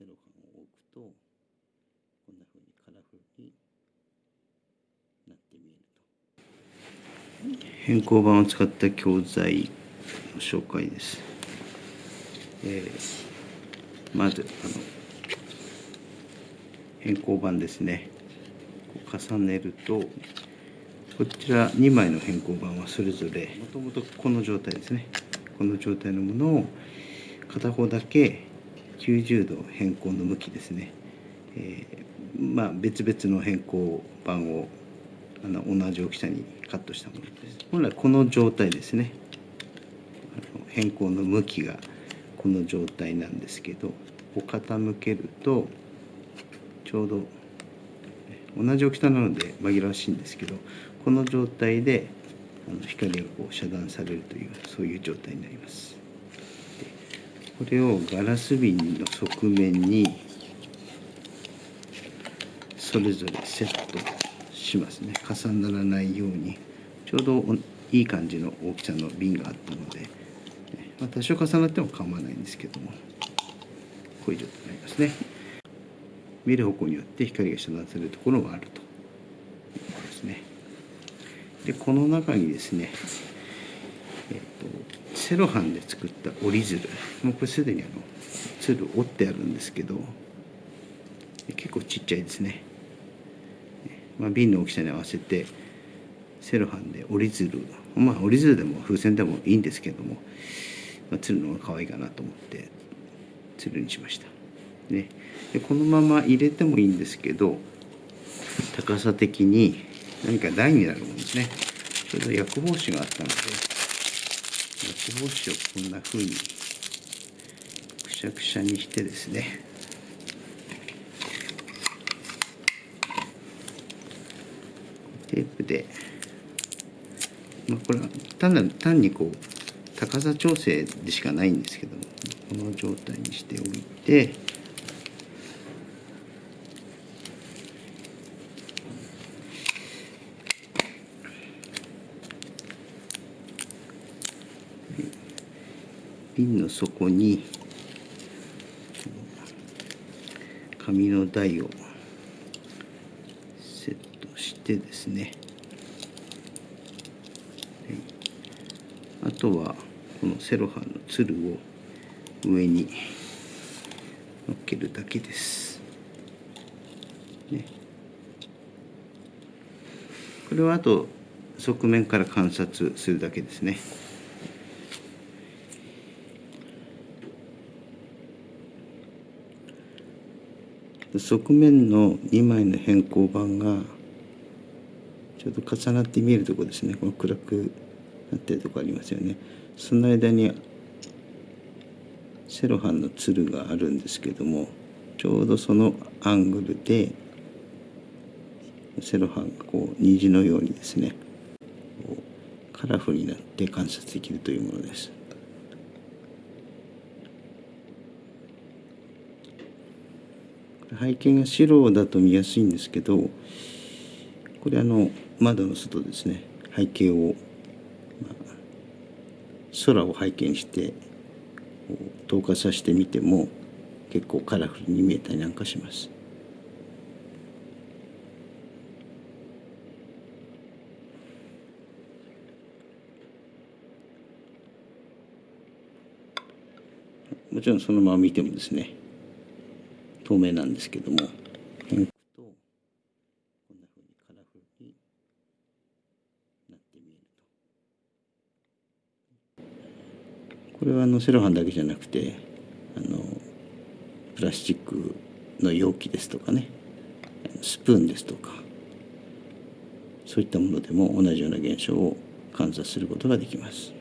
セロハンを置くとこんな風にカラフルになって見えると。変更板を使った教材の紹介です、えー、まずあの変更板ですね。重ねるとこちら2枚の変更板はそれぞれもともとこの状態ですね。この状態のものを片方だけ90度変更の向きですね、えー、まあ別々の変更板をあの同じ大きさにカットしたものです。本来この状態ですね。変更の向きがこの状態なんですけどこう傾けるとちょうど同じ大きさなので紛らわしいんですけどこの状態で光がこう遮断されるというそういう状態になります。これをガラス瓶の側面にそれぞれセットしますね重ならないようにちょうどいい感じの大きさの瓶があったので、ま、多少重なっても構わないんですけどもこういう状態になりますね。見る方向によって光が遮断されるところがあるということですね。でこの中にですね、セロハンで作った折り鶴。もうこれすでにあの鶴折ってあるんですけど結構ちっちゃいですね、まあ、瓶の大きさに合わせてセロハンで折り鶴。まあ折り鶴でも風船でもいいんですけども、まあ、鶴の方が可愛いかなと思って鶴にしました。ね。でこのまま入れてもいいんですけど高さ的に何か台になるものですね。ちょうど薬帽子があったので薬帽子をこんな風にくしゃくしゃにしてですね。テープで、まあ、これは単なる単にこう高さ調整でしかないんですけどもこの状態にしておいて瓶の底に紙の台をセットしてですね、あとはこのセロハンのつるを上に乗っけるだけです。ね、これはあと側面から観察するだけですね。側面の2枚の変更板がちょうど重なって見えるとこですねこの暗くなってるとこありますよねその間にセロハンのつるがあるんですけどもちょうどそのアングルでセロハンがこう虹のようにですねカラフルになって観察できるというものです。背景が白だと見やすいんですけどこれあの窓の外ですね背景を、まあ、空を背景にして透過させてみても結構カラフルに見えたりなんかします。もちろんそのまま見てもですね透明なんですけども変くとこんな風にカラフルになって見えるとこれはあのセロハンだけじゃなくてあのプラスチックの容器ですとかねスプーンですとかそういったものでも同じような現象を観察することができます。